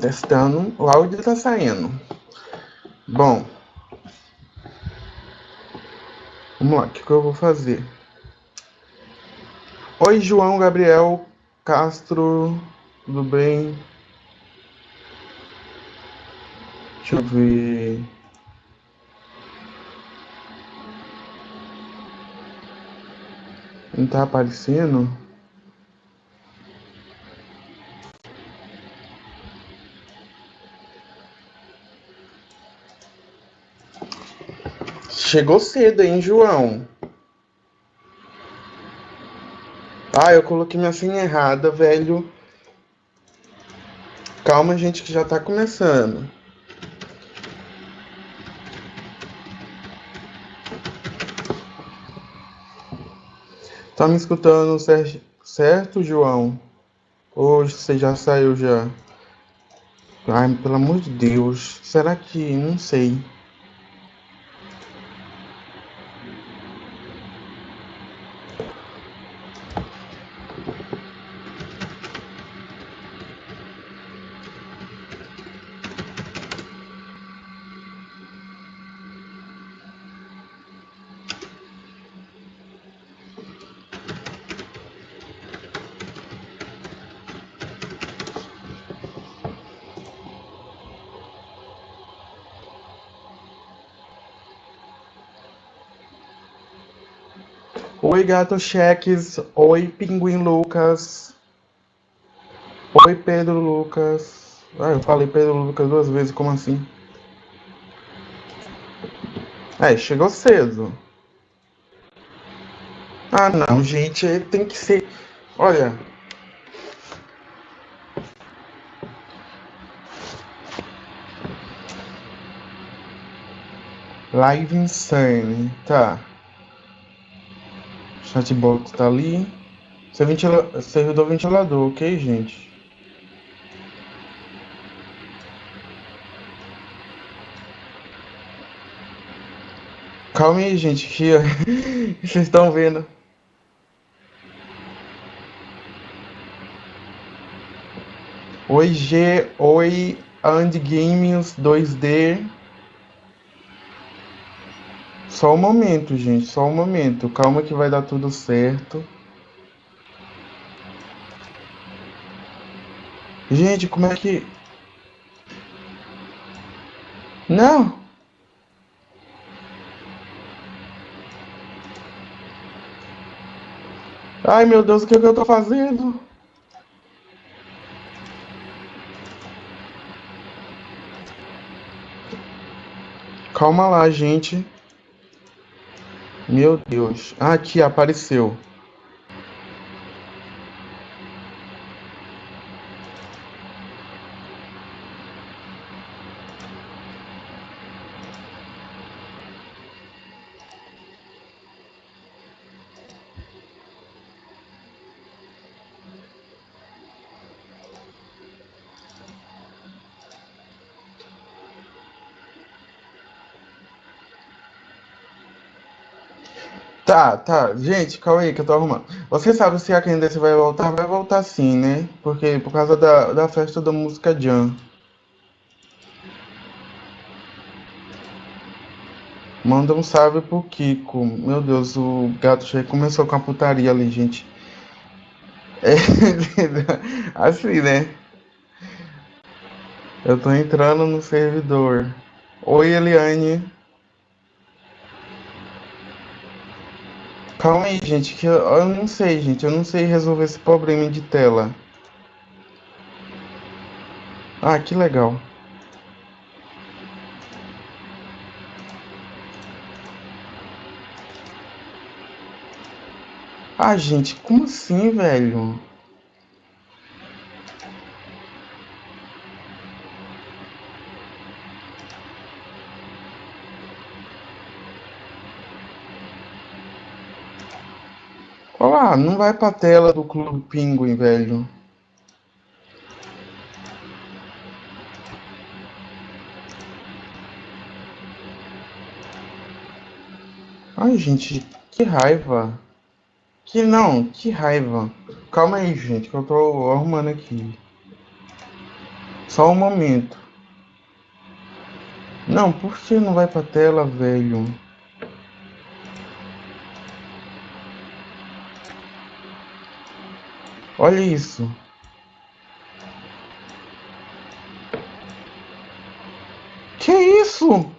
Testando. O áudio tá saindo. Bom. Vamos lá, o que, que eu vou fazer? Oi, João Gabriel Castro, tudo bem? Deixa eu ver. Não tá aparecendo? Chegou cedo, hein, João? Ah, eu coloquei minha senha errada, velho. Calma, gente, que já tá começando. Tá me escutando certo, João? Hoje você já saiu já? Ai, pelo amor de Deus. Será que. Não sei. Oi, Gato Cheques. Oi, Pinguim Lucas. Oi, Pedro Lucas. Ah, eu falei Pedro Lucas duas vezes, como assim? É, chegou cedo. Ah, não, gente, tem que ser. Olha. Live Insane, tá. Chatbot tá ali. Ventila... Servidor ventilador, ok, gente? Calma aí, gente, que vocês estão vendo. Oi, G, oi, And Games 2D. Só um momento, gente, só um momento. Calma que vai dar tudo certo. Gente, como é que. Não! Ai meu Deus, o que, é que eu tô fazendo? Calma lá, gente. Meu Deus. Ah, aqui apareceu. Tá. Gente, calma aí que eu tô arrumando. Você sabe se a Candace vai voltar? Vai voltar sim, né? Porque por causa da, da festa da música Jam. Manda um salve pro Kiko. Meu Deus, o gato já começou com a putaria ali, gente. É, assim, né? Eu tô entrando no servidor. Oi, Eliane. Calma aí, gente, que eu, eu não sei, gente. Eu não sei resolver esse problema de tela. Ah, que legal. Ah, gente, como assim, velho? Olá, não vai pra tela do Clube Pinguim, velho. Ai, gente, que raiva. Que não, que raiva. Calma aí, gente, que eu tô arrumando aqui. Só um momento. Não, por que não vai pra tela, velho? Olha isso. Que isso?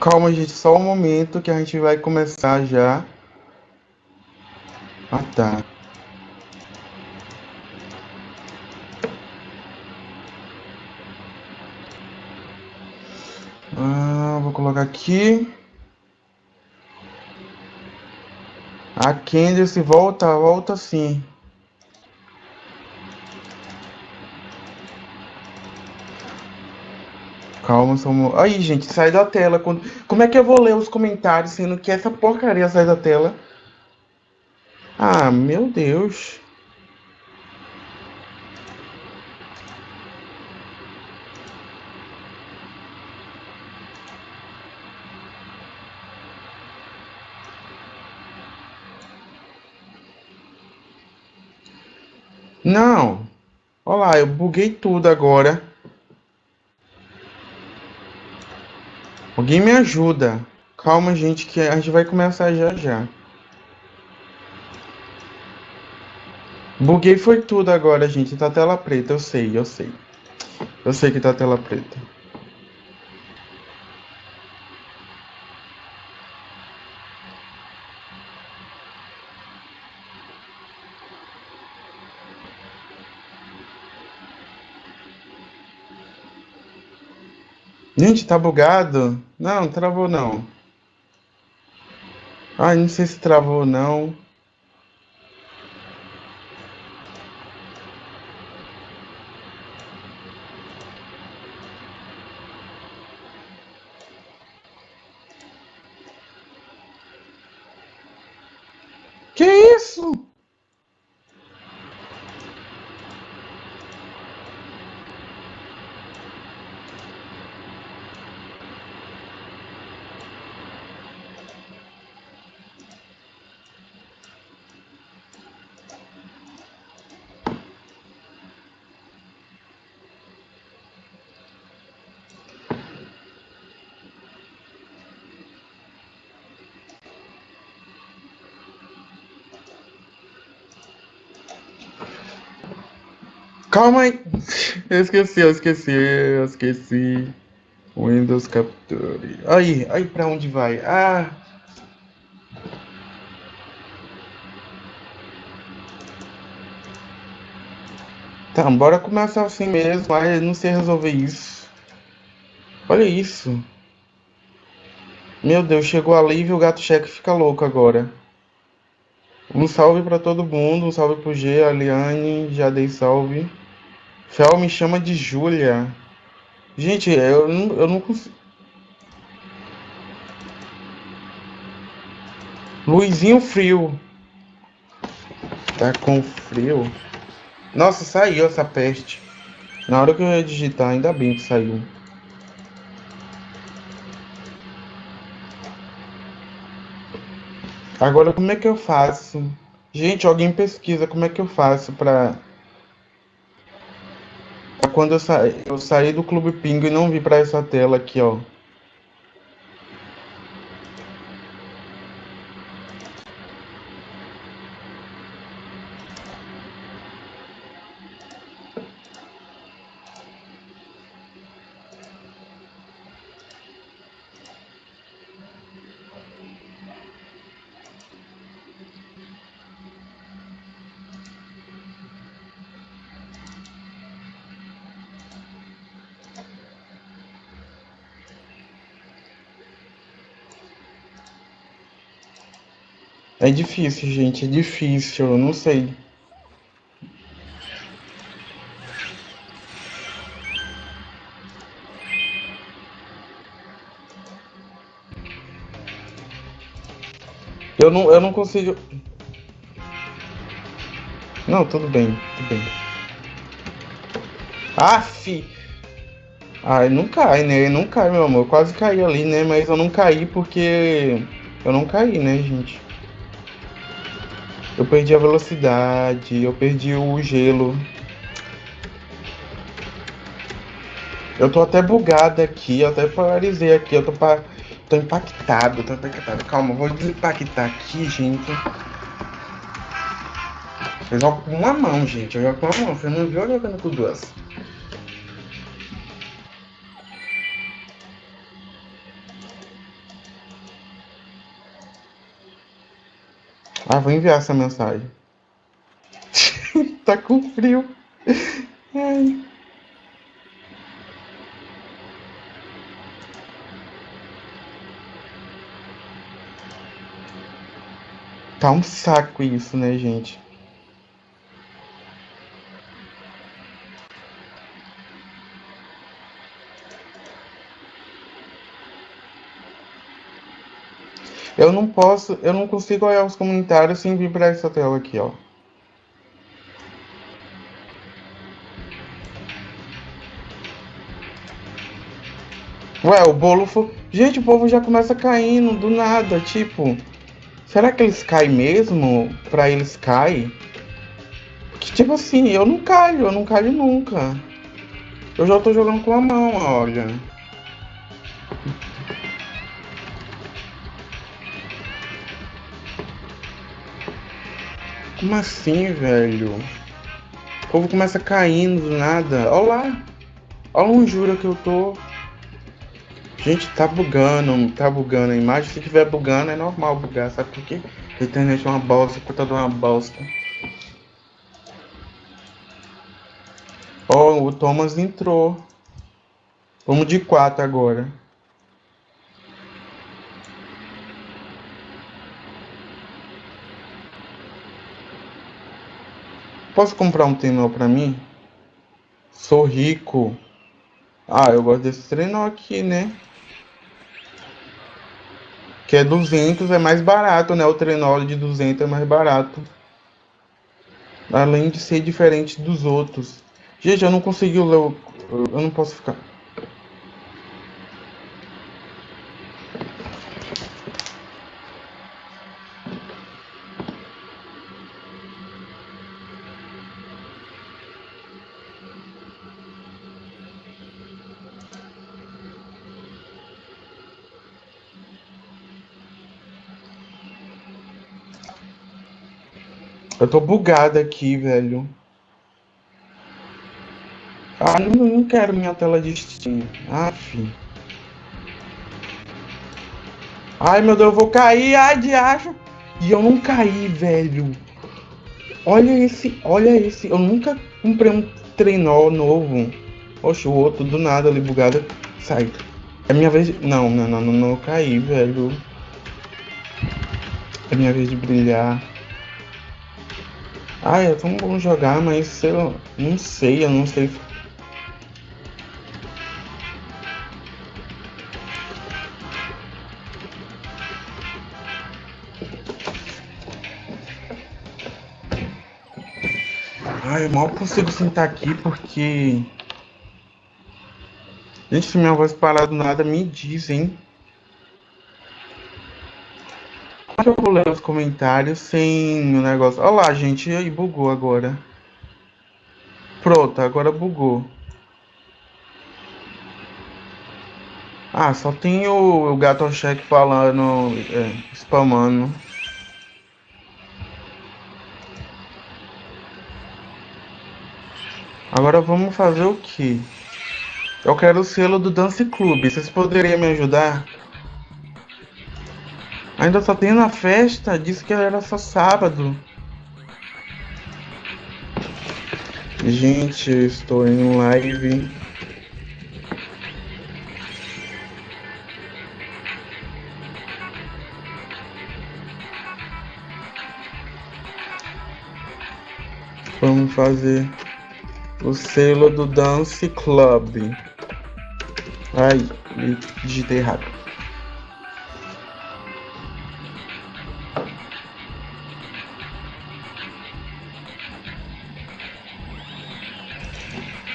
Calma, gente, só um momento que a gente vai começar já. Ah, tá. Aqui. A Candice volta, volta sim. Calma, somos... Aí, gente, sai da tela. Como é que eu vou ler os comentários sendo que essa porcaria sai da tela? Ah, meu Deus. Não. Olha lá, eu buguei tudo agora. Alguém me ajuda. Calma, gente, que a gente vai começar já já. Buguei foi tudo agora, gente. Tá tela preta, eu sei, eu sei. Eu sei que tá tela preta. Gente, tá bugado? Não, travou não. Ai, não sei se travou não. Que isso? Calma aí. Eu esqueci, eu esqueci, eu esqueci. Windows Capture. Aí, aí pra onde vai? Ah. Tá, bora começar assim mesmo, mas não sei resolver isso. Olha isso. Meu Deus, chegou ali e o gato cheque fica louco agora. Um salve para todo mundo, um salve pro G, a já dei salve. Fel me chama de Júlia. Gente, eu não, eu não consigo. Luizinho Frio. Tá com frio. Nossa, saiu essa peste. Na hora que eu ia digitar, ainda bem que saiu. Agora, como é que eu faço? Gente, alguém pesquisa como é que eu faço pra... quando eu, sa... eu saí do Clube Pingo e não vi pra essa tela aqui, ó. É difícil, gente, é difícil, eu não sei. Eu não, eu não consigo. Não, tudo bem, tudo bem. Aff! Ai, não cai, né? Não cai, meu amor. Eu quase caí ali, né? Mas eu não caí porque. Eu não caí, né, gente? Eu perdi a velocidade, eu perdi o gelo. Eu tô até bugado aqui, eu até paralisei aqui, eu tô, pa... tô impactado, tô impactado. Calma, vou desimpactar aqui, gente. Eu jogo com uma mão, gente. Eu jogo com uma mão. Você não viu jogando com duas. Ah, vou enviar essa mensagem. tá com frio. Ai. Tá um saco isso, né, gente? Eu não posso, eu não consigo olhar os comentários sem vir para essa tela aqui, ó. Ué, o bolo foi... Gente, o povo já começa caindo do nada, tipo... Será que eles caem mesmo? Pra eles caem? Porque, tipo assim, eu não caio, eu não caio nunca. Eu já tô jogando com a mão, olha. Como assim, velho? O povo começa caindo do nada. Olha lá. Olha onde jura que eu tô. Gente, tá bugando, tá bugando a imagem. Se tiver bugando, é normal bugar, sabe por quê? A internet é uma bosta, puta de uma bosta. Ó, oh, o Thomas entrou. Vamos de 4 agora. Posso comprar um trenó pra mim? Sou rico. Ah, eu gosto desse trenó aqui, né? Que é 200, é mais barato, né? O trenó de 200 é mais barato. Além de ser diferente dos outros. Gente, eu não consegui ler. Eu não posso ficar. Eu tô bugado aqui, velho. Ah, não, não quero minha tela de Steam. Aff. Ai, meu Deus, eu vou cair. Ai, de acho. E eu não caí, velho. Olha esse, olha esse. Eu nunca comprei um trenó novo. Oxe, o outro do nada ali bugado. Sai. É minha vez de... Não, não, não, não, não caí, velho. É minha vez de brilhar. Ah, é tão bom jogar, mas eu não sei, eu não sei. Ai, eu mal consigo sentar aqui porque. Gente, se minha voz parar do nada, me diz, hein? Eu vou ler os comentários sem o negócio. Olha lá, gente, aí bugou agora. Pronto, agora bugou. Ah, só tem o, o gato cheque falando, é, spamando. Agora vamos fazer o que? Eu quero o selo do Dance Club. Vocês poderiam me ajudar? Ainda só tem na festa, disse que era só sábado. Gente, eu estou em live. Vamos fazer o selo do Dance Club. Ai, digitei errado.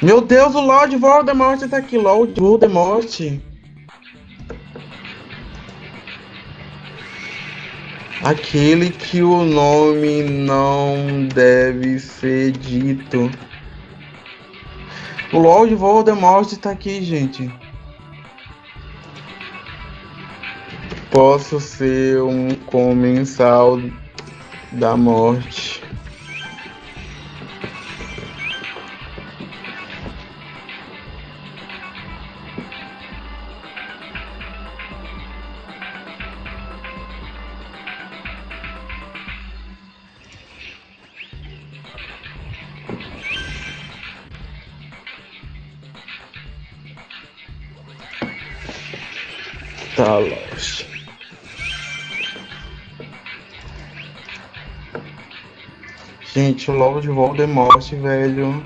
Meu Deus, o Lord Voldemort tá aqui, Lord Voldemort. Aquele que o nome não deve ser dito. O Lord Voldemort tá aqui, gente. Posso ser um comensal da morte. Gente, logo de Voldemort, velho.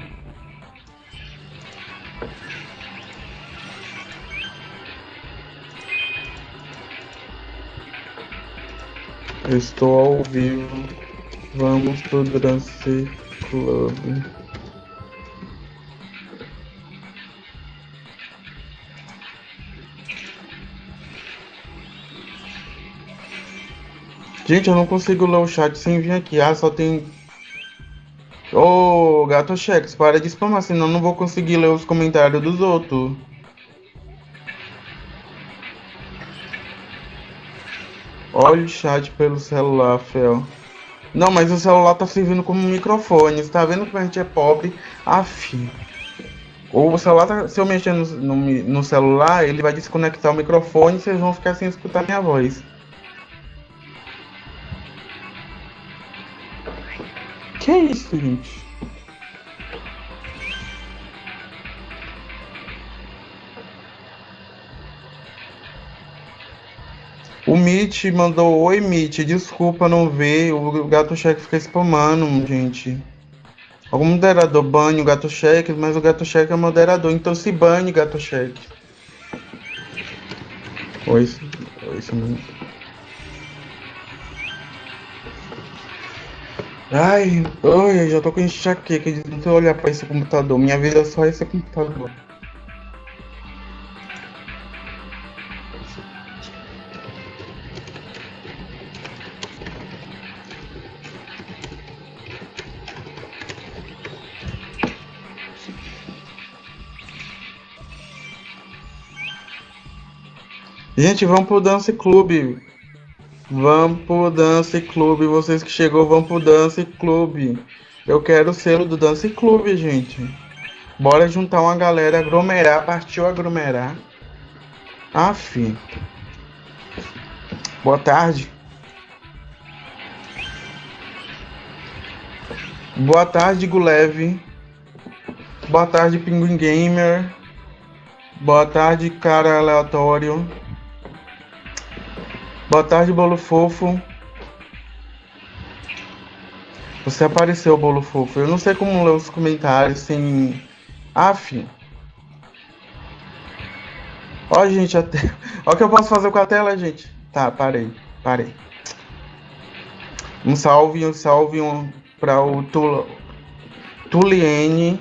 Eu estou ao vivo. Vamos pro Dance Club. Gente, eu não consigo ler o chat sem vir aqui. Ah, só tem. Ô, gato Chex, para de spamar, senão não vou conseguir ler os comentários dos outros. Olha o chat pelo celular, Fel. Não, mas o celular tá servindo como microfone. Você tá vendo que a gente é pobre? Aff. Ou o celular, tá... se eu mexer no, no, no celular, ele vai desconectar o microfone e vocês vão ficar sem escutar minha voz. Que é isso, gente? O Mitch mandou Oi Mitch, desculpa não ver. O gato cheque fica spamando, gente. Algum moderador bane o gato cheque, mas o gato cheque é moderador, então se bane gato cheque. Oi, oi, oi, Ai, ai, já tô com enxaqueca de não olhar pra esse computador. Minha vida é só esse computador. Gente, vamos pro Dance Clube. Vamos pro Dance Clube. Vocês que chegou, vão pro Dance Clube. Eu quero o selo do Dance Clube, gente. Bora juntar uma galera, aglomerar. Partiu aglomerar. Aff. Boa tarde. Boa tarde, Gulev. Boa tarde, Pinguim Gamer. Boa tarde, cara aleatório. Boa tarde, bolo fofo. Você apareceu, bolo fofo. Eu não sei como ler os comentários sem. Af. Ó, gente, até. Ó, o que eu posso fazer com a tela, gente. Tá, parei, parei. Um salve, um salve um, para o Tul... Tuliene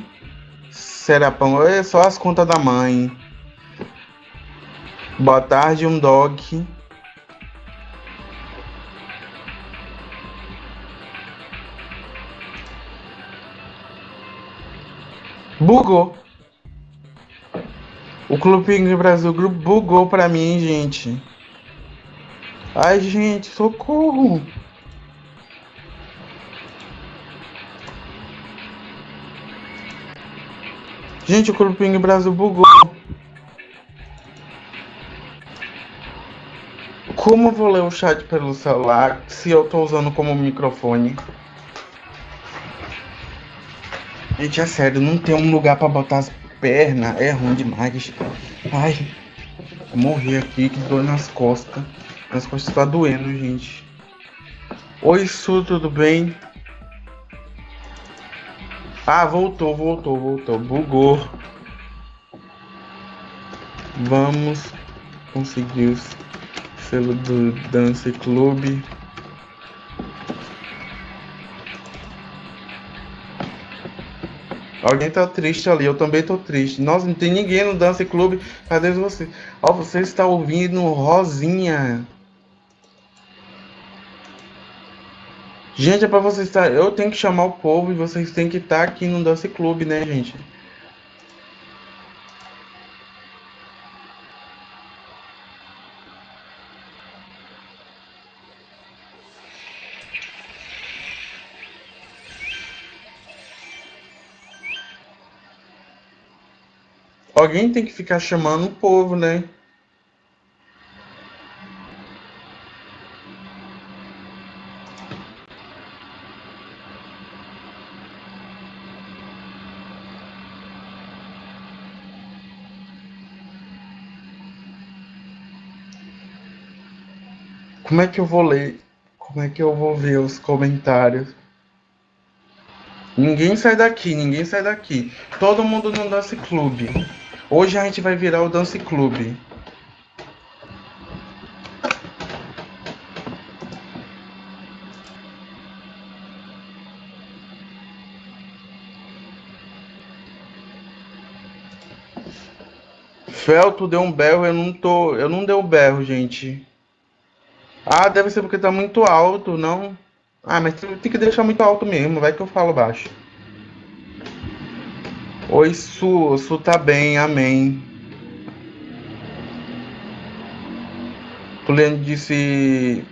Serapão. É só as contas da mãe. Boa tarde, um dog. Bugou. O Clube Pinguim Brasil Group bugou pra mim, gente. Ai, gente, socorro. Gente, o Clube Pinguim Brasil bugou. Como eu vou ler o chat pelo celular se eu tô usando como microfone? Gente, é sério, não tem um lugar pra botar as pernas. É ruim demais. Ai, morrer aqui, que dor nas costas. As costas tá doendo, gente. Oi, Su, tudo bem? Ah, voltou, voltou, voltou. Bugou. Vamos conseguir o selo do Dance Club. Alguém tá triste ali, eu também tô triste. Nossa, não tem ninguém no Dance Club. Cadê você? Ó, você está ouvindo Rosinha. Gente, é pra vocês estar. Eu tenho que chamar o povo e vocês têm que estar aqui no Dance Club, né, gente? Alguém tem que ficar chamando o povo, né? Como é que eu vou ler? Como é que eu vou ver os comentários? Ninguém sai daqui, ninguém sai daqui. Todo mundo no Dance Clube. Hoje a gente vai virar o Dance Clube. Felto deu um berro, eu não tô, eu não dei um berro, gente. Ah, deve ser porque tá muito alto, não? Ah, mas tem que deixar muito alto mesmo, vai que eu falo baixo. Oi, Su, Su tá bem, amém. Juliano disse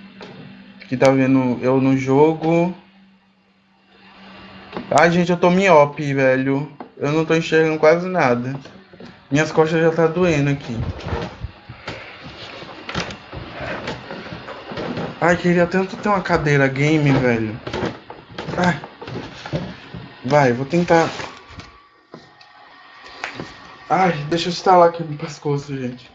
que tá vendo eu no jogo. Ai, gente, eu tô miope, velho. Eu não tô enxergando quase nada. Minhas costas já tá doendo aqui. Ai, queria tanto ter uma cadeira game, velho. Ai. Vai, vou tentar Ai, deixa eu instalar aqui no pescoço, gente.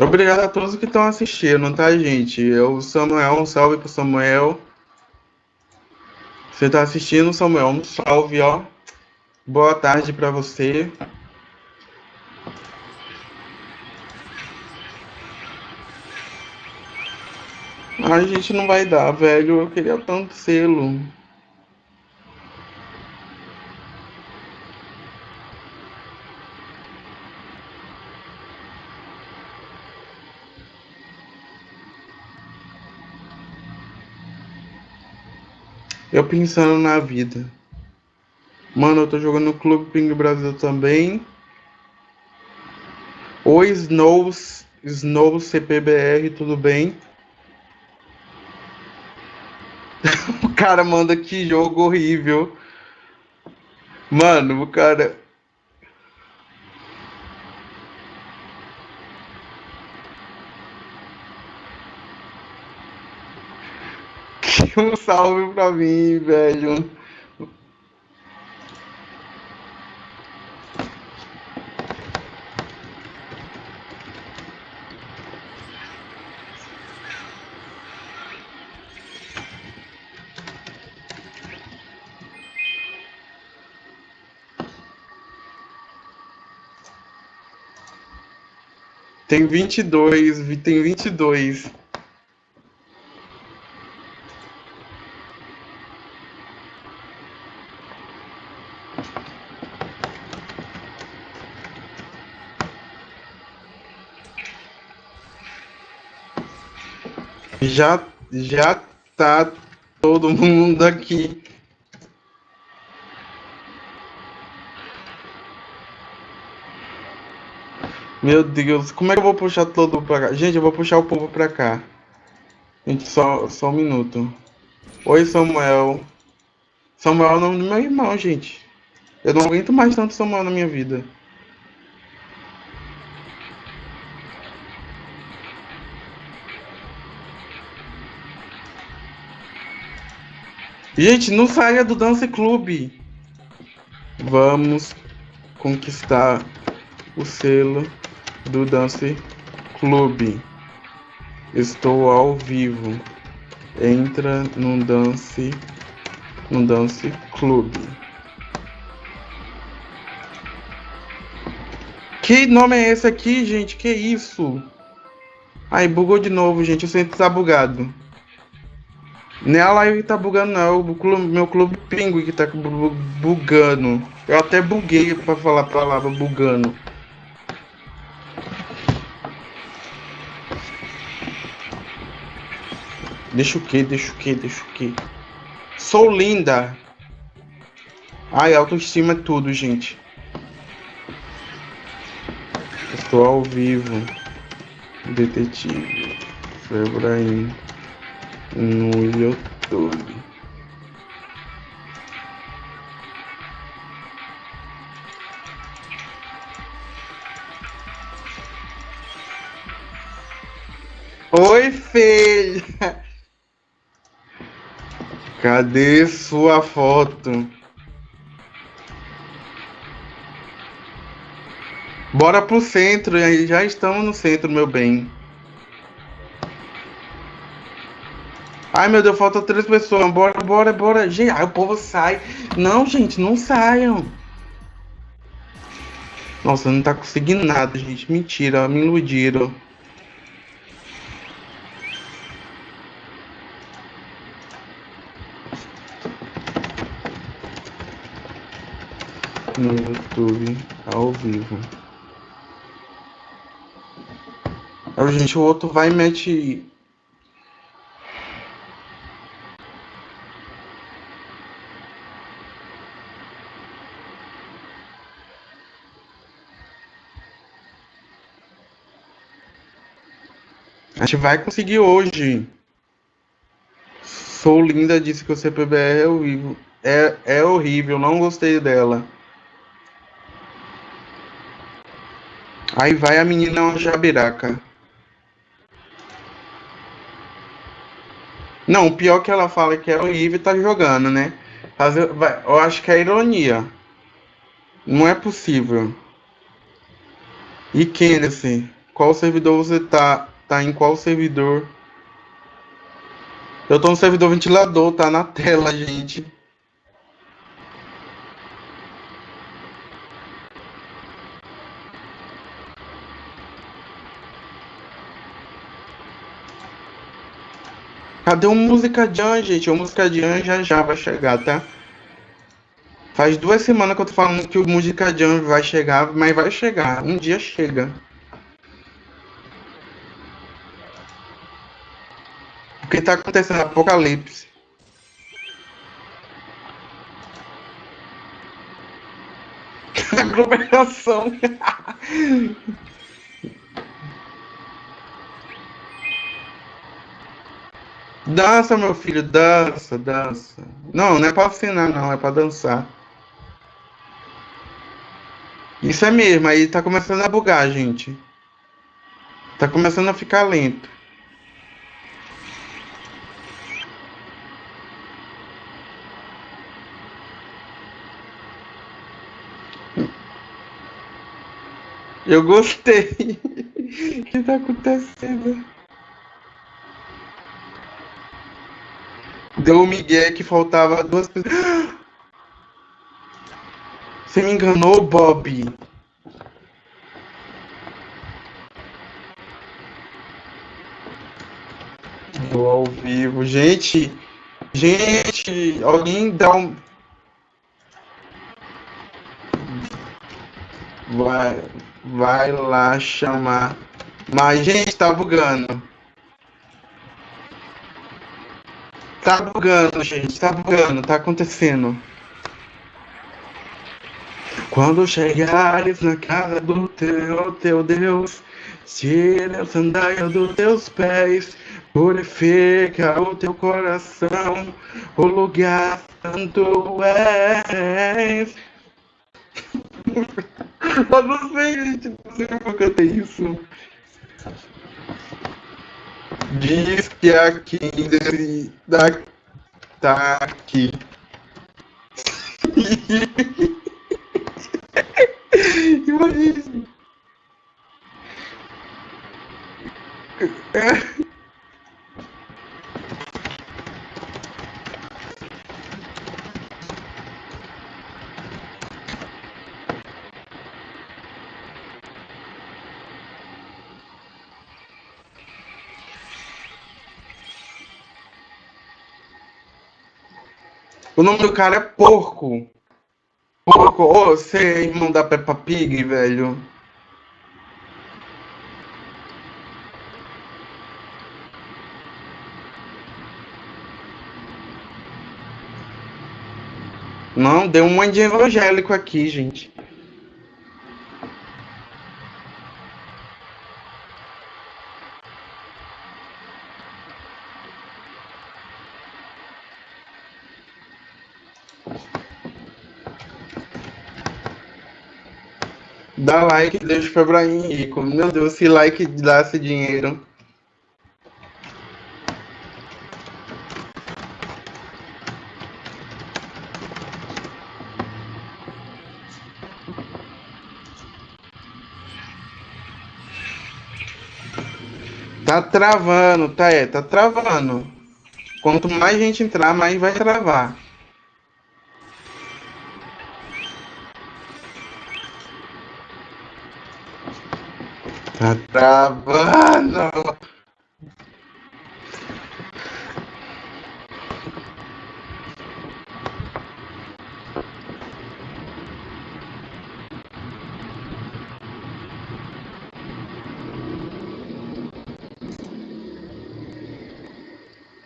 Obrigado a todos que estão assistindo, tá, gente? Eu, Samuel, um salve pro Samuel. Você tá assistindo, Samuel? Um salve, ó. Boa tarde para você. A gente não vai dar, velho. Eu queria tanto selo. Eu pensando na vida. Mano, eu tô jogando no Clube Ping Brasil também. Oi, Snows, Snows CPBR, tudo bem? o cara manda que jogo horrível. Mano, o cara. Um salve pra mim, velho. Tem 22, tem 22. Já já tá todo mundo aqui. Meu Deus, como é que eu vou puxar todo pra cá? Gente, eu vou puxar o povo pra cá. Gente, só, só um minuto. Oi, Samuel. Samuel é o nome do meu irmão, gente. Eu não aguento mais tanto Samuel na minha vida. Gente, não saia do Dance Clube. Vamos conquistar o selo do Dance Club. Estou ao vivo. Entra no Dance no Dance Club. Que nome é esse aqui, gente? Que isso? Aí, bugou de novo, gente. O centro tá bugado. Nem a live tá bugando, não. É o clube, meu clube Pinguim que tá bugando. Eu até buguei pra falar a palavra bugando. Deixa o que? Deixa o que? Deixa o que? Sou linda. Ai, autoestima é tudo, gente. Estou ao vivo. Detetive. Febraim. No YouTube. Oi, filha. Cadê sua foto? Bora pro centro, já estamos no centro, meu bem. Ai, meu Deus, falta três pessoas. Bora, bora, bora. Gente, ai, o povo sai. Não, gente, não saiam. Nossa, não tá conseguindo nada, gente. Mentira, me iludiram. No YouTube, ao vivo. Aí, gente, o outro vai e mete. A gente vai conseguir hoje. Sou linda, disse que o CPBR é horrível. É, é horrível, não gostei dela. Aí vai a menina jabiraca. Não, o pior que ela fala que é horrível tá jogando, né? Eu acho que é ironia. Não é possível. E Kennedy, qual servidor você tá? Tá em qual servidor? Eu tô no servidor ventilador, tá na tela, gente. Cadê o Música Jam, gente? O Música Jam já já vai chegar, tá? Faz duas semanas que eu tô falando que o Música Jam vai chegar, mas vai chegar. Um dia chega. O que tá acontecendo? Apocalipse. Aglomeração. Dança, meu filho, dança, dança. Não, não é pra assinar, não, é pra dançar. Isso é mesmo, aí tá começando a bugar, gente. Tá começando a ficar lento. Eu gostei. O que tá acontecendo? Deu o Miguel que faltava duas pessoas. Você me enganou, Bob. Do ao vivo. Gente, gente, alguém dá um. Vai, vai lá chamar. Mas, gente, tá bugando. Tá bugando, gente, tá bugando, tá acontecendo. Quando chegares na casa do teu, teu Deus, tira o sandália dos teus pés, purifica o teu coração, o lugar santo és. Eu não sei, gente, não sei como eu cantei isso. Diz que aqui da, tá aqui. Imagina. O nome do cara é Porco. Porco. Ô, oh, você é irmão da Peppa Pig, velho. Não, deu um monte de evangélico aqui, gente. Dá like, deixa pra Ibrahim rico. Meu Deus, se like dá esse dinheiro. Tá travando, tá, é, tá travando. Quanto mais gente entrar, mais vai travar. Tá travando.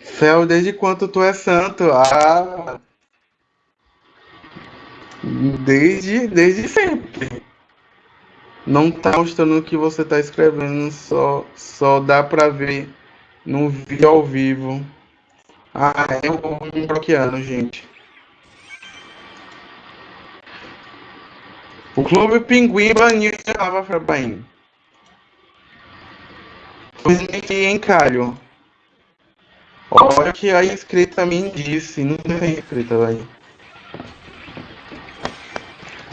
Fel, desde quando tu é santo? Ah, desde, desde sempre. Não tá mostrando o que você tá escrevendo, só, só dá pra ver no vídeo ao vivo. Ah, é um bloqueando, gente. O Clube Pinguim baniu a Lava Febraim. Pois em encalho. Olha que a inscrita me disse, não tem inscrita, velho.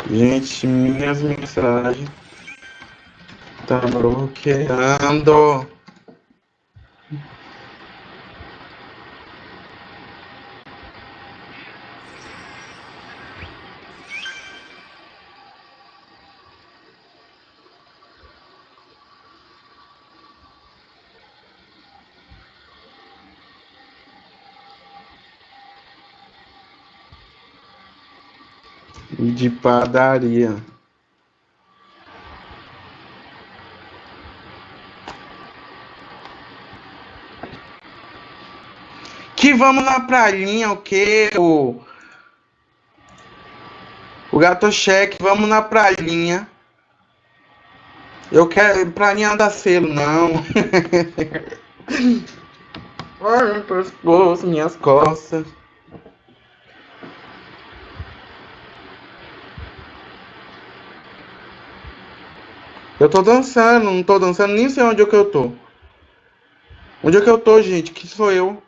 Gente, minhas mensagens. Tá bloqueando. de padaria. Que vamos na prainha, o que? O, o gato cheque, vamos na prainha. Eu quero prainha da selo, não. Ai, meu pescoço, minhas costas. Eu tô dançando, não tô dançando, nem sei onde é que eu tô. Onde é que eu tô, gente? Que sou eu?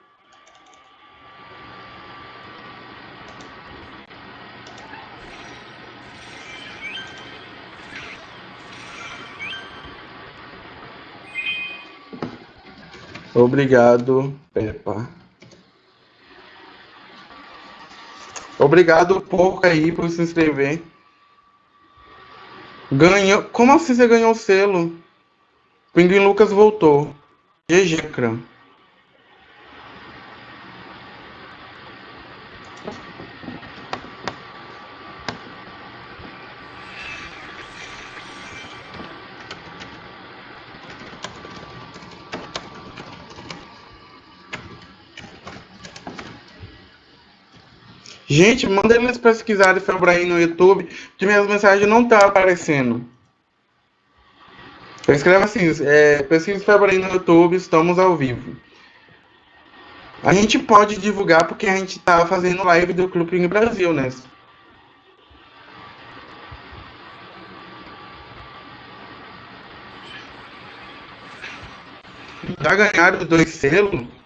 Obrigado, Peppa. Obrigado, porco, aí, por se inscrever. Ganhou. Como assim você ganhou o selo? Pinguim Lucas voltou. GG, Cram. Gente, manda eles pesquisarem Febraim no YouTube, que minhas mensagens não estão tá aparecendo. Escreva assim, é, pesquisa Febraim no YouTube, estamos ao vivo. A gente pode divulgar porque a gente está fazendo live do Clube Brasil, né? Já ganharam os dois selos?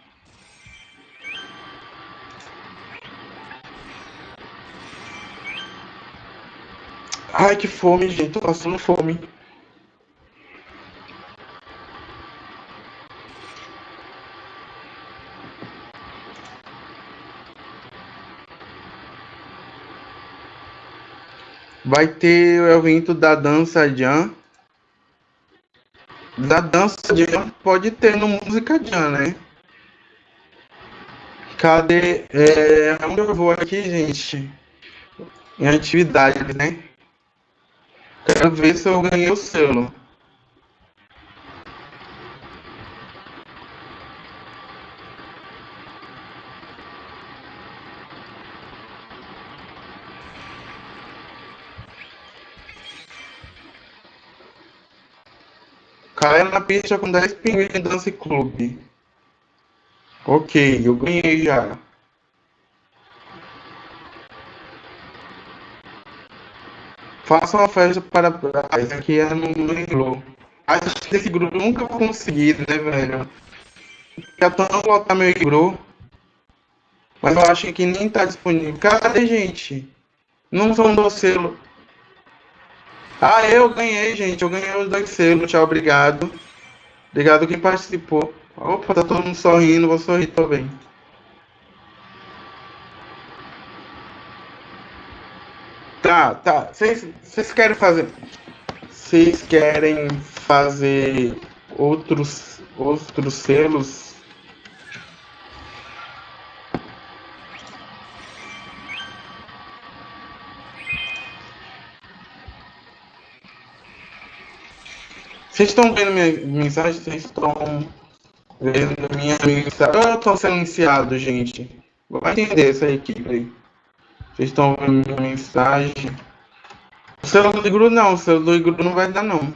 Ai, que fome, gente. Tô passando fome. Vai ter o evento da dança Jan. Da dança Jan pode ter no Música Jan, né? Cadê? É, onde eu vou aqui, gente? Em atividade, né? Quero ver se eu ganhei o selo. Caia na pista com 10 pinguins em Dance Club. Ok, eu ganhei já. Faça uma festa para. Esse aqui é no, no Acho que esse grupo nunca vou conseguir, né, velho? Já tô não botar meu igru. Mas eu acho que nem tá disponível. Cadê, gente? Não são dois selos. Ah, eu ganhei, gente. Eu ganhei os dois selos. Tchau, obrigado. Obrigado quem participou. Opa, tá todo mundo sorrindo. Vou sorrir também. Tá, tá. Vocês querem fazer. Vocês querem fazer outros, outros selos Vocês estão vendo minha mensagem? Vocês estão vendo minha mensagem? Eu estou sendo iniciado, gente. Vai entender essa equipe aí. Vocês estão vendo minha mensagem? O celular do Igru não, o celular do Igru não vai dar não.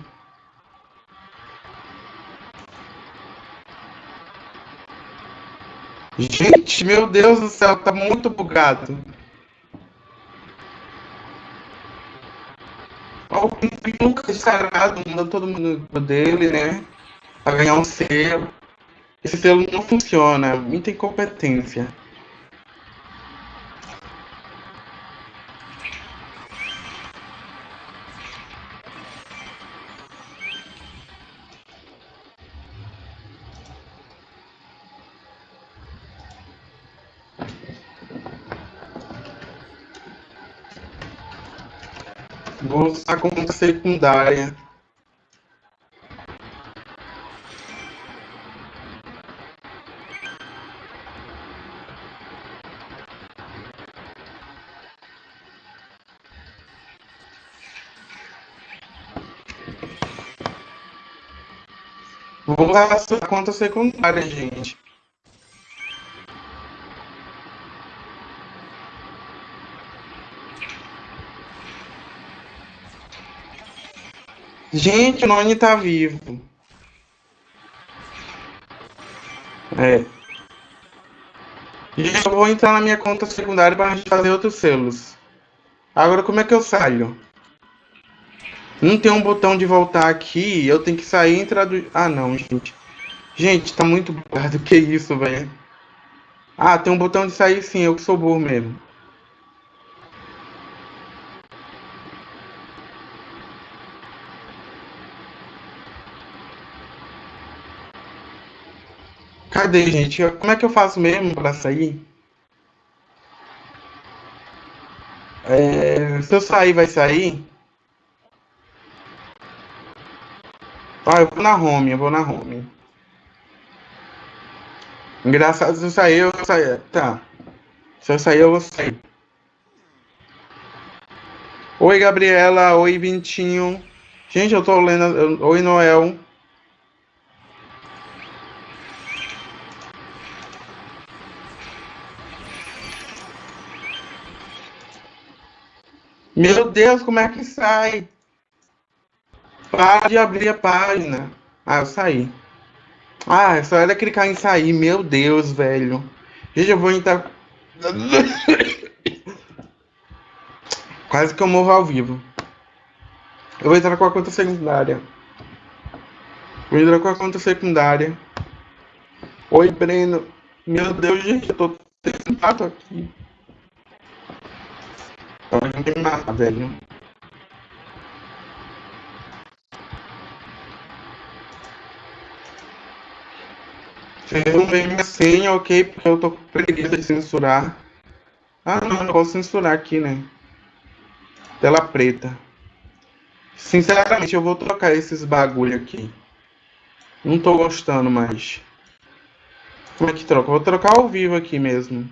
Gente, meu Deus do céu, tá muito bugado. o Pinguim nunca descarado, manda todo mundo dele, né? Pra ganhar um selo. Esse selo não funciona, muita incompetência. Usar conta secundária. Vou usar a conta secundária, gente. Gente, o Noni tá vivo. É. Gente, eu vou entrar na minha conta secundária para fazer outros selos. Agora, como é que eu saio? Não tem um botão de voltar aqui. Eu tenho que sair e entrar do... Ah, não, gente. Gente, tá muito. Que isso, velho? Ah, tem um botão de sair sim. Eu que sou burro mesmo. Cadê, gente? Como é que eu faço mesmo para sair? É, se eu sair, vai sair? Ah, eu vou na home, eu vou na home. Engraçado, se eu sair, eu vou sair. Tá. Se eu sair, eu vou sair. Oi, Gabriela. Oi, Vintinho. Gente, eu tô lendo. Oi, Noel. Meu Deus, como é que sai? Para de abrir a página. Ah, eu saí. Ah, só era clicar em sair. Meu Deus, velho. Gente, eu vou entrar. Quase que eu morro ao vivo. Eu vou entrar com a conta secundária. Vou entrar com a conta secundária. Oi, Breno. Meu Deus, gente, eu tô sentado aqui. Então não tem nada, velho. Vocês não veem minha senha, ok? Porque eu tô com preguiça de censurar. Ah, não, não posso censurar aqui, né? Tela preta. Sinceramente, eu vou trocar esses bagulho aqui. Não tô gostando mais. Como é que troca? Vou trocar ao vivo aqui mesmo.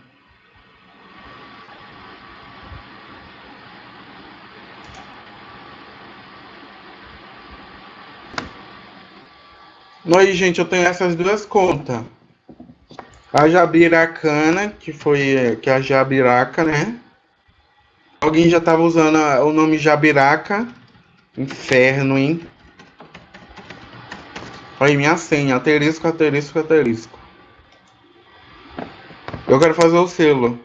Aí, gente, eu tenho essas duas contas. A Jabiracana, que foi que é a Jabiraca, né? Alguém já tava usando o nome Jabiraca. Inferno, hein? Aí, minha senha. Aterisco, aterisco, aterisco. Eu quero fazer o selo.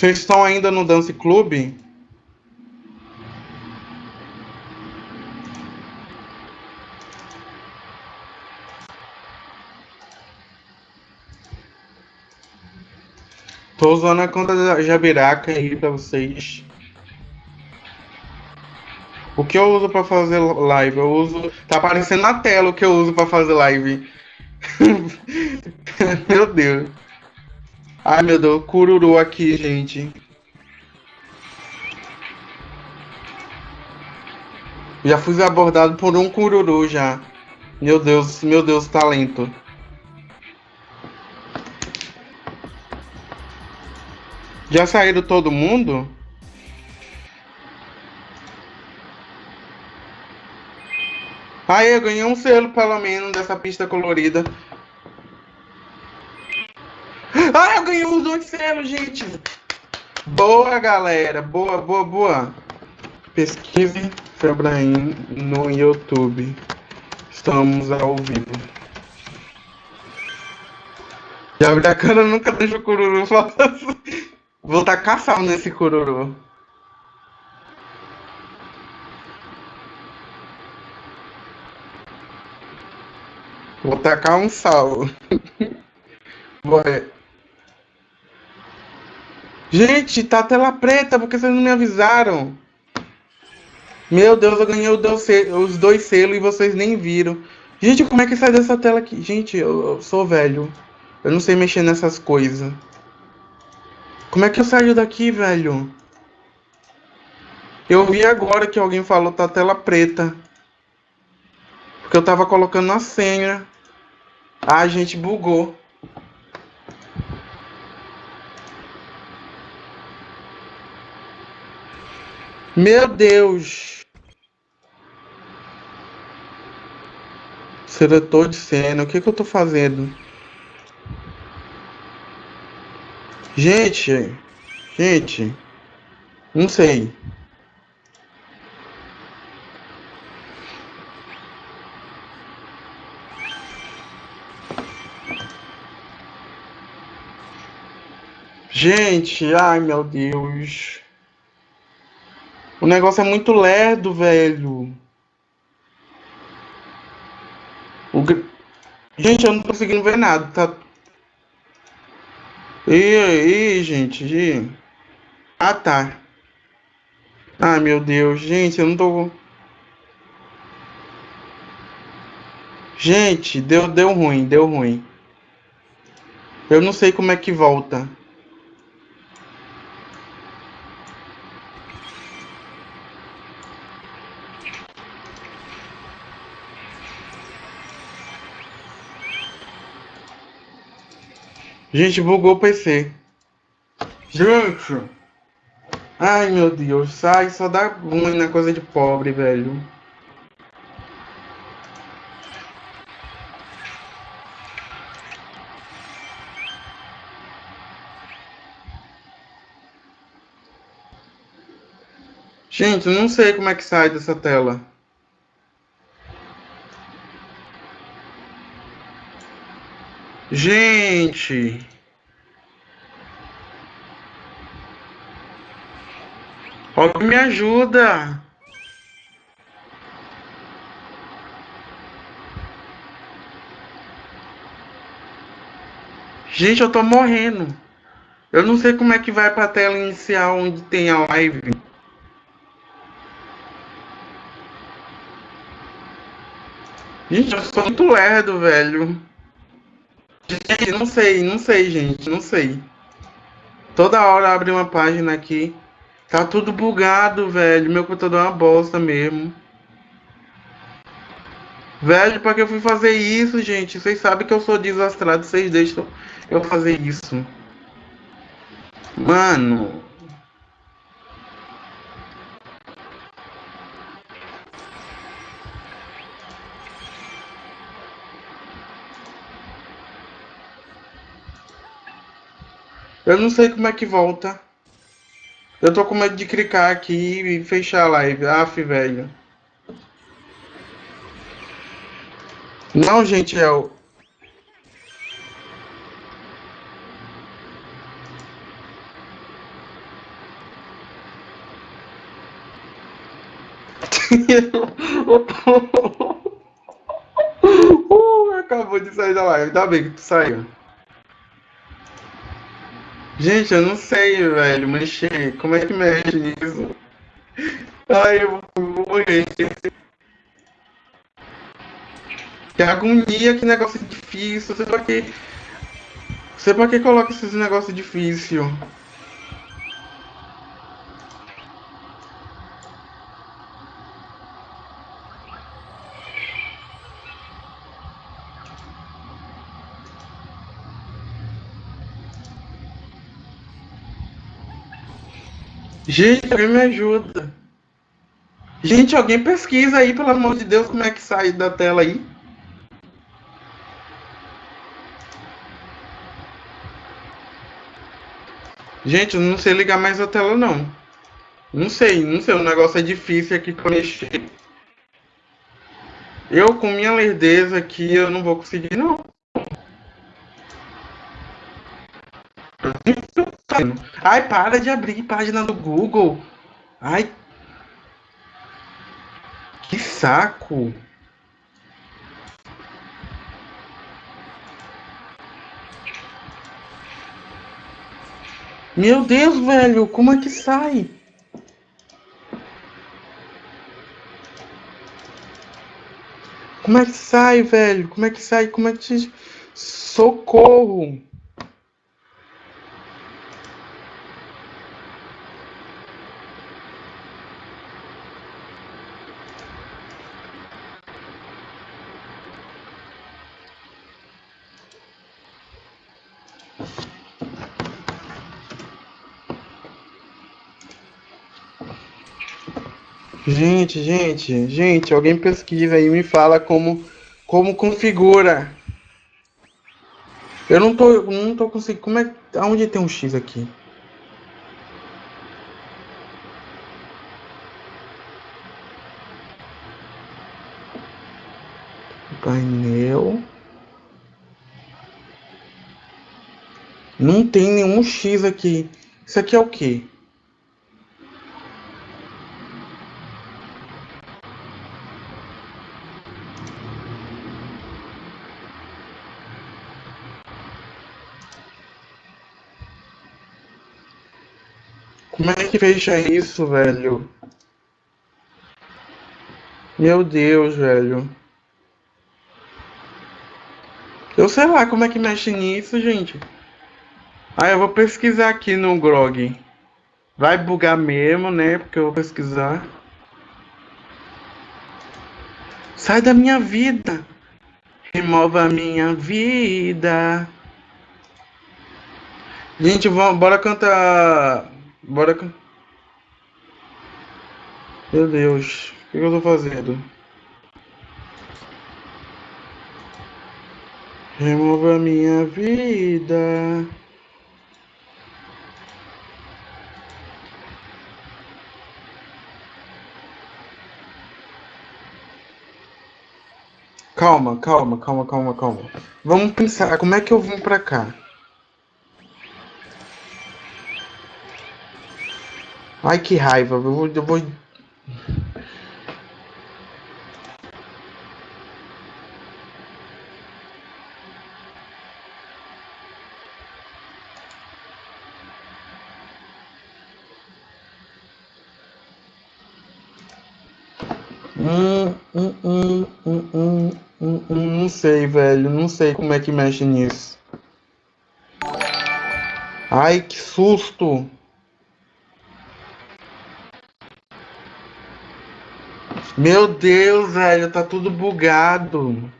Vocês estão ainda no Dance Club? Tô usando a conta da Jabiraca aí pra vocês. O que eu uso pra fazer live? Eu uso. Tá aparecendo na tela o que eu uso pra fazer live. meu Deus. Ai meu Deus, cururu aqui, gente. Já fui abordado por um cururu já. Meu Deus, meu Deus, talento. Já saíram todo mundo? Aí, eu ganhei um selo, pelo menos, dessa pista colorida. Ah, eu ganhei os dois selos, gente! Boa, galera! Boa, boa, boa! Pesquise Febraim no YouTube. Estamos ao vivo. Já a cara nunca deixa o cururu falar assim. Vou tacar sal nesse cururu. Vou tacar um sal. Gente, tá tela preta, porque vocês não me avisaram. Meu Deus, eu ganhei os dois selos e vocês nem viram. Gente, como é que sai dessa tela aqui? Gente, eu, eu sou velho. Eu não sei mexer nessas coisas. Como é que eu saio daqui, velho? Eu vi agora que alguém falou tá tela preta. Porque eu tava colocando a senha. Ah, gente bugou. Meu Deus. Seletor de cena. O que que eu tô fazendo? Gente, gente, não sei. Gente, ai meu Deus. O negócio é muito lerdo, velho. O... Gente, eu não tô conseguindo ver nada. Tá e aí, gente? Ah, tá. Ah, meu Deus. Gente, eu não tô... Gente, deu, deu ruim, deu ruim. Eu não sei como é que volta. Gente, bugou o PC. Gente! Ai, meu Deus. Sai, só dá ruim na coisa de pobre, velho. Gente, eu não sei como é que sai dessa tela. Gente! Alguém me ajuda! Gente, eu tô morrendo. Eu não sei como é que vai pra tela inicial onde tem a live. Gente, eu sou muito lerdo, velho. Gente, não sei, não sei, gente, não sei. Toda hora abre uma página aqui. Tá tudo bugado, velho. Meu computador é uma bosta mesmo. Velho, pra que eu fui fazer isso, gente? Vocês sabem que eu sou desastrado, vocês deixam eu fazer isso. Mano. Eu não sei como é que volta. Eu tô com medo de clicar aqui e fechar a live. Aff, velho. Não, gente, é o. uh, acabou de sair da live. Ainda bem que tu saiu. Gente, eu não sei, velho, mexer. Como é que mexe nisso? Ai, eu vou morrer. Que agonia, que negócio difícil. Você pra que. Você pra que coloca esses negócios difíceis? Gente, alguém me ajuda. Gente, alguém pesquisa aí, pelo amor de Deus, como é que sai da tela aí. Gente, eu não sei ligar mais a tela, não. Não sei, não sei. O negócio é difícil aqui pra mexer. Eu, com minha lerdeza aqui, eu não vou conseguir, não. Ai, para de abrir página do Google. Ai. Que saco. Meu Deus, velho, como é que sai? Como é que sai, velho? Como é que sai? Como é que. Socorro! Gente, gente, gente, alguém pesquisa aí e me fala como, como configura. Eu não tô, não tô conseguindo. Como é, aonde tem um X aqui? Painel. Não tem nenhum X aqui. Isso aqui é o quê? Como é que fecha isso, velho? Meu Deus, velho. Eu sei lá como é que mexe nisso, gente. Ah, eu vou pesquisar aqui no Grog. Vai bugar mesmo, né? Porque eu vou pesquisar. Sai da minha vida. Remova a minha vida. Gente, vamos, bora cantar Bora. Meu Deus, o que eu tô fazendo? Remova a minha vida. Calma, calma, calma, calma, calma. Vamos pensar, como é que eu vim pra cá? Ai, que raiva. Eu vou. Eu vou... Hum, hum, hum, não sei, velho. Não sei como é que mexe nisso. Ai, que susto! Meu Deus, velho, tá tudo bugado.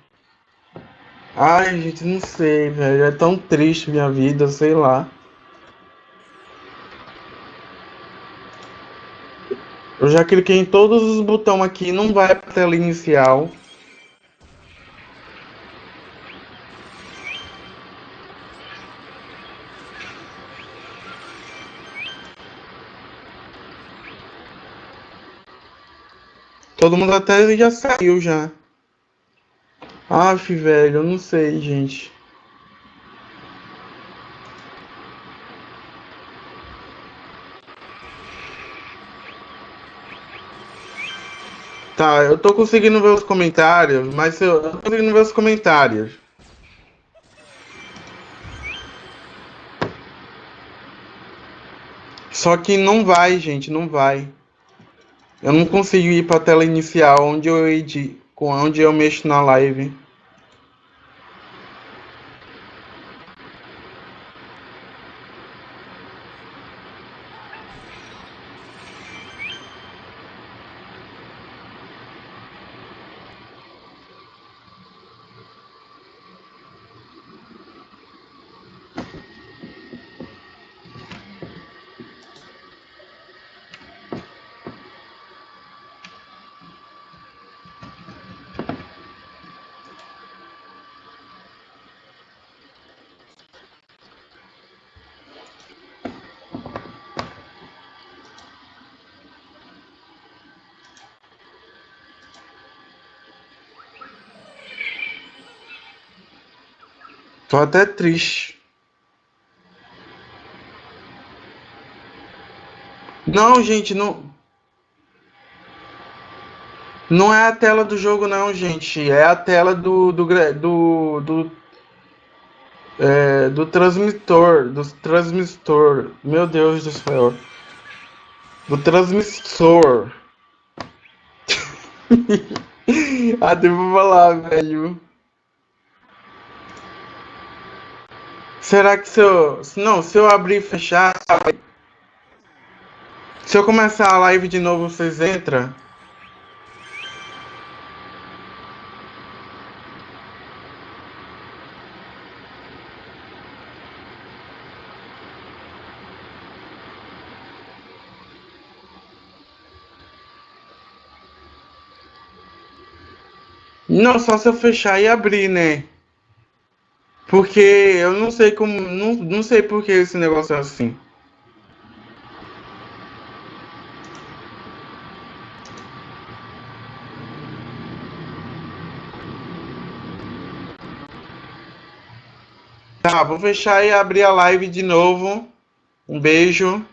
Ai, gente, não sei, velho. É tão triste minha vida, sei lá. Eu já cliquei em todos os botões aqui, não vai pra tela inicial. Todo mundo até já saiu já. Aff, velho, eu não sei, gente. Tá, eu tô conseguindo ver os comentários, mas eu, eu tô conseguindo ver os comentários. Só que não vai, gente, não vai. Eu não consigo ir para a tela inicial onde eu edito, onde eu mexo na live. Tô até triste. Não, gente, não. Não é a tela do jogo, não, gente. É a tela do. do. do. do, é, do. Do transmissor. Meu Deus do céu. Do transmissor. ah, devo falar, velho. Será que se eu. Não, se eu abrir e fechar. Se eu começar a live de novo, vocês entram? Não, só se eu fechar e abrir, né? Porque eu não sei como. Não, não sei por que esse negócio é assim. Tá, vou fechar e abrir a live de novo. Um beijo.